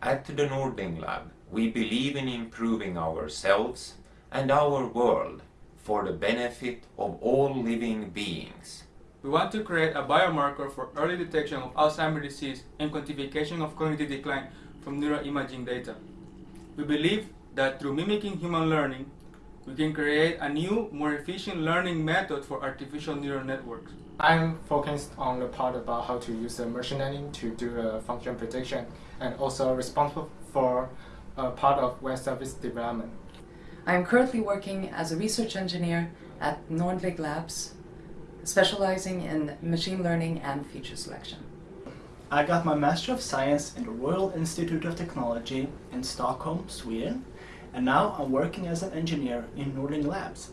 At the Nordling Lab, we believe in improving ourselves and our world for the benefit of all living beings. We want to create a biomarker for early detection of Alzheimer's disease and quantification of cognitive decline from neuroimaging data. We believe that through mimicking human learning, we can create a new, more efficient learning method for artificial neural networks. I'm focused on the part about how to use the machine learning to do the function prediction and also responsible for a part of web service development. I am currently working as a research engineer at Nordling Labs, specializing in machine learning and feature selection. I got my Master of Science in the Royal Institute of Technology in Stockholm, Sweden, and now I'm working as an engineer in Nordling Labs.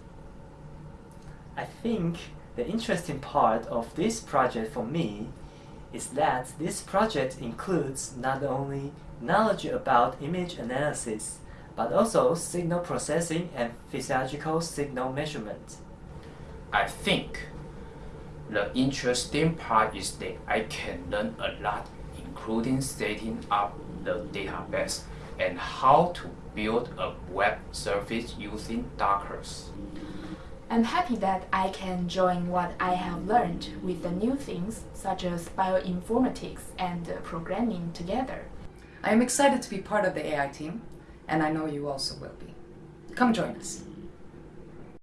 I think the interesting part of this project for me is that this project includes not only knowledge about image analysis, but also signal processing and physiological signal measurement. I think the interesting part is that I can learn a lot, including setting up the database and how to build a web service using Docker. I'm happy that I can join what I have learned with the new things such as bioinformatics and programming together. I am excited to be part of the AI team, and I know you also will be. Come join us.